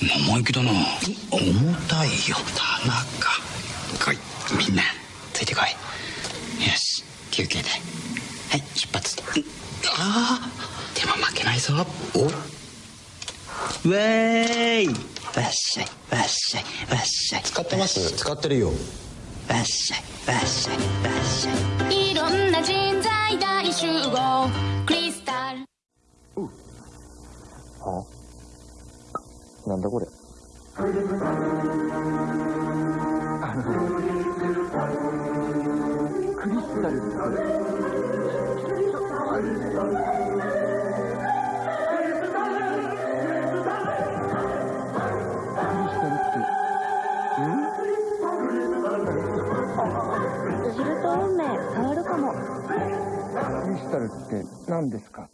生意気だな。重たいよ。田中。来い。みんな。ついてこい。よし。休憩だはい。出発。ああでも負けないぞ。お。ウェーイ。わっしゃい。わっしゃい。わっしゃい。使ってます。使ってるよ。わっしゃい。わっしゃい。わっしゃい。いろんな人材大集合。クリスタルなんだこれ。クリスタルって。すると運命変わるかも。クリスタルって何ですか？